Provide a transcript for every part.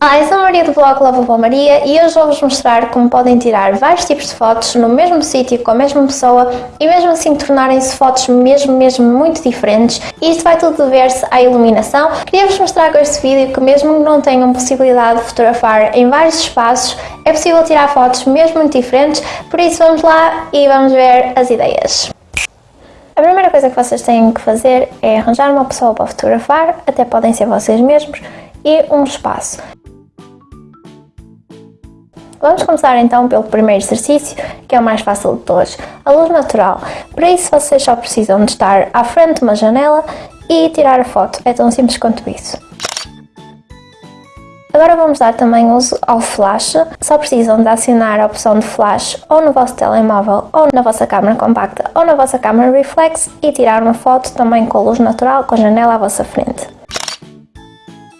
Olá, eu sou a Maria do blog Lava Boa Maria e hoje vou-vos mostrar como podem tirar vários tipos de fotos no mesmo sítio com a mesma pessoa e mesmo assim tornarem-se fotos mesmo, mesmo muito diferentes. Isto vai tudo dever-se à iluminação. Queria-vos mostrar com este vídeo que mesmo que não tenham possibilidade de fotografar em vários espaços, é possível tirar fotos mesmo muito diferentes, por isso vamos lá e vamos ver as ideias. A primeira coisa que vocês têm que fazer é arranjar uma pessoa para fotografar, até podem ser vocês mesmos, e um espaço. Vamos começar então pelo primeiro exercício, que é o mais fácil de todos, a luz natural. Para isso vocês só precisam de estar à frente de uma janela e tirar a foto, é tão simples quanto isso. Agora vamos dar também uso ao flash, só precisam de acionar a opção de flash ou no vosso telemóvel ou na vossa câmera compacta ou na vossa câmera reflex e tirar uma foto também com a luz natural com a janela à vossa frente.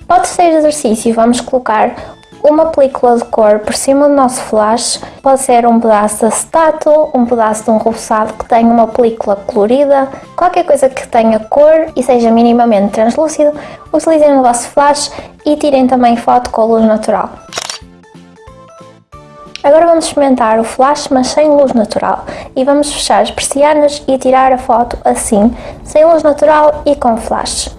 Para o terceiro exercício vamos colocar uma película de cor por cima do nosso flash, pode ser um pedaço de acetato, um pedaço de um roçado que tenha uma película colorida, qualquer coisa que tenha cor e seja minimamente translúcido, utilizem no vosso flash e tirem também foto com luz natural. Agora vamos experimentar o flash mas sem luz natural e vamos fechar as persianas e tirar a foto assim, sem luz natural e com flash.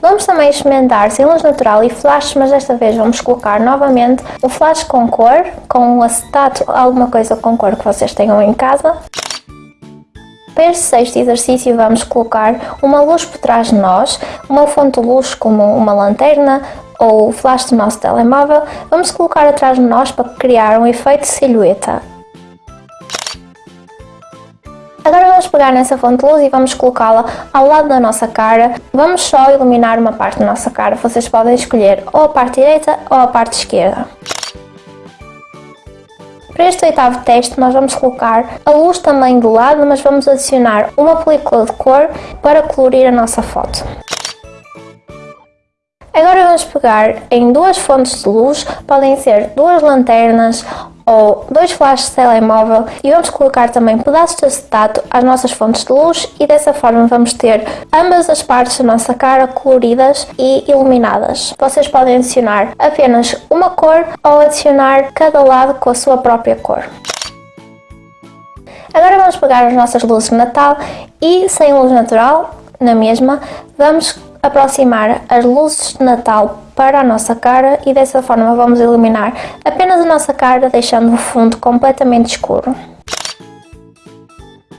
Vamos também experimentar sem luz natural e flash, mas desta vez vamos colocar novamente o flash com cor, com um acetato, alguma coisa com cor que vocês tenham em casa. Para este sexto exercício vamos colocar uma luz por trás de nós, uma fonte de luz como uma lanterna ou o flash do nosso telemóvel, vamos colocar atrás de nós para criar um efeito silhueta. Vamos pegar nessa fonte de luz e vamos colocá-la ao lado da nossa cara. Vamos só iluminar uma parte da nossa cara. Vocês podem escolher ou a parte direita ou a parte esquerda. Para este oitavo teste nós vamos colocar a luz também do lado, mas vamos adicionar uma película de cor para colorir a nossa foto. Agora vamos pegar em duas fontes de luz, podem ser duas lanternas ou dois flashes de telemóvel e vamos colocar também pedaços de acetato às nossas fontes de luz e dessa forma vamos ter ambas as partes da nossa cara coloridas e iluminadas. Vocês podem adicionar apenas uma cor ou adicionar cada lado com a sua própria cor. Agora vamos pegar as nossas luzes de Natal e sem luz natural, na mesma, vamos aproximar as luzes de Natal para a nossa cara e dessa forma vamos iluminar apenas a nossa cara deixando o fundo completamente escuro.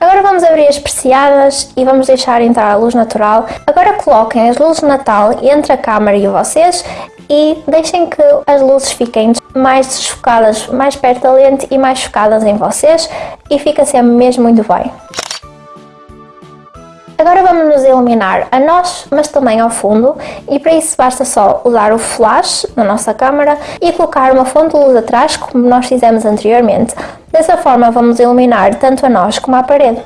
Agora vamos abrir as persianas e vamos deixar entrar a luz natural. Agora coloquem as luzes de Natal entre a câmera e vocês e deixem que as luzes fiquem mais desfocadas mais perto da lente e mais focadas em vocês e fica sempre mesmo muito bem. Agora vamos nos iluminar a nós, mas também ao fundo e para isso basta só usar o flash na nossa câmera e colocar uma fonte de luz atrás como nós fizemos anteriormente. Dessa forma vamos iluminar tanto a nós como a parede.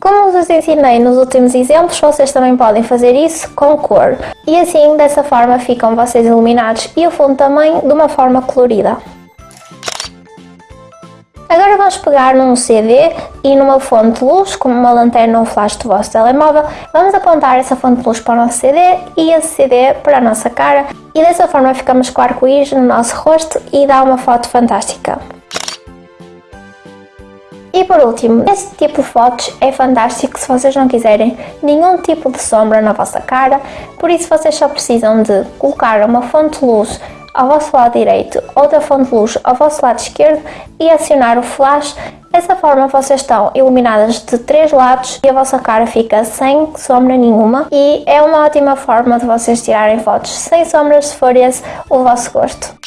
Como vos ensinei nos últimos exemplos, vocês também podem fazer isso com cor. E assim, dessa forma, ficam vocês iluminados e o fundo também de uma forma colorida. Agora vamos pegar num CD e numa fonte de luz, como uma lanterna ou um flash do vosso telemóvel, vamos apontar essa fonte de luz para o nosso CD e esse CD para a nossa cara. E dessa forma ficamos com arco-íris no nosso rosto e dá uma foto fantástica. E por último, este tipo de fotos é fantástico se vocês não quiserem nenhum tipo de sombra na vossa cara, por isso vocês só precisam de colocar uma fonte de luz ao vosso lado direito, outra fonte de luz ao vosso lado esquerdo e acionar o flash. Dessa forma vocês estão iluminadas de três lados e a vossa cara fica sem sombra nenhuma e é uma ótima forma de vocês tirarem fotos sem sombras se for esse o vosso gosto.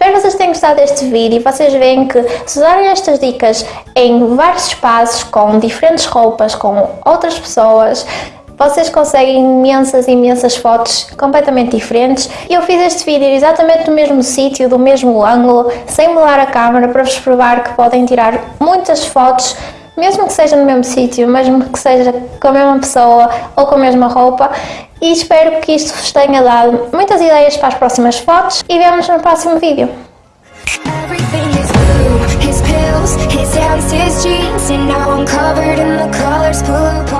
Espero que vocês tenham gostado deste vídeo e vocês veem que se usarem estas dicas em vários espaços, com diferentes roupas, com outras pessoas, vocês conseguem imensas, imensas fotos completamente diferentes. Eu fiz este vídeo exatamente no mesmo sítio, do mesmo ângulo, sem mudar a câmera, para vos provar que podem tirar muitas fotos mesmo que seja no mesmo sítio, mesmo que seja com a mesma pessoa ou com a mesma roupa e espero que isto vos tenha dado muitas ideias para as próximas fotos e vemos no próximo vídeo. his jeans And now I'm covered in the colors the